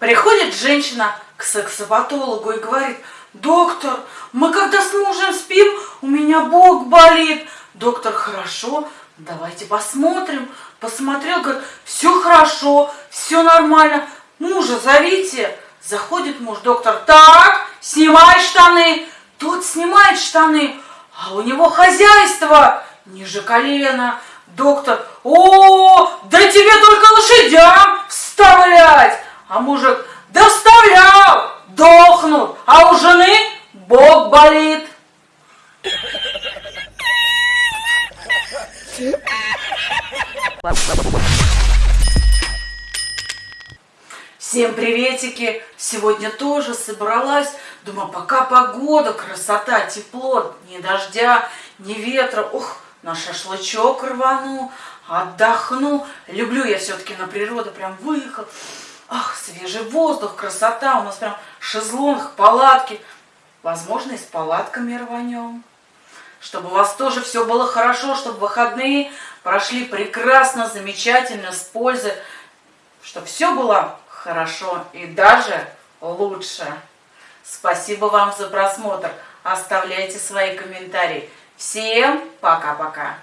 Приходит женщина к сексопатологу и говорит, доктор, мы когда с мужем спим, у меня бок болит. Доктор, хорошо, давайте посмотрим. Посмотрел, говорит, все хорошо, все нормально. Мужа зовите. Заходит муж, доктор, так, снимай штаны. Тот снимает штаны, а у него хозяйство ниже колена. Доктор, о, А мужик, да вставлял, дохнут, а у жены бог болит. Всем приветики! Сегодня тоже собралась. Думаю, пока погода, красота, тепло, ни дождя, ни ветра. Ух, на шашлычок рвану, отдохну. Люблю я все-таки на природу, прям выехал. Ах, свежий воздух, красота. У нас прям шезлонг, палатки. Возможно, и с палатками рванем. Чтобы у вас тоже все было хорошо, чтобы выходные прошли прекрасно, замечательно, с пользой. Чтобы все было хорошо и даже лучше. Спасибо вам за просмотр. Оставляйте свои комментарии. Всем пока-пока.